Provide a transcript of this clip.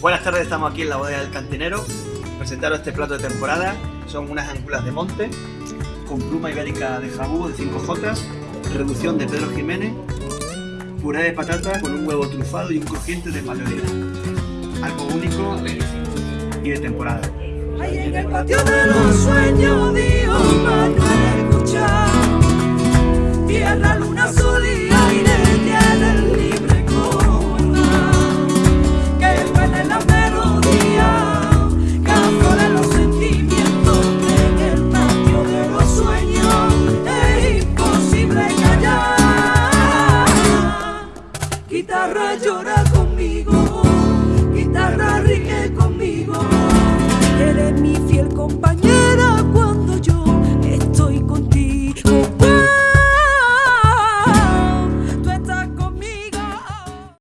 Buenas tardes, estamos aquí en la bodega del cantinero. Presentaros este plato de temporada. Son unas angulas de monte con pluma ibérica de jabú de 5J, reducción de Pedro Jiménez, puré de patata con un huevo trufado y un crujiente de paleolina. Algo único y de temporada. Guitarra llora conmigo, guitarra ríe conmigo. Eres mi fiel compañera cuando yo estoy contigo.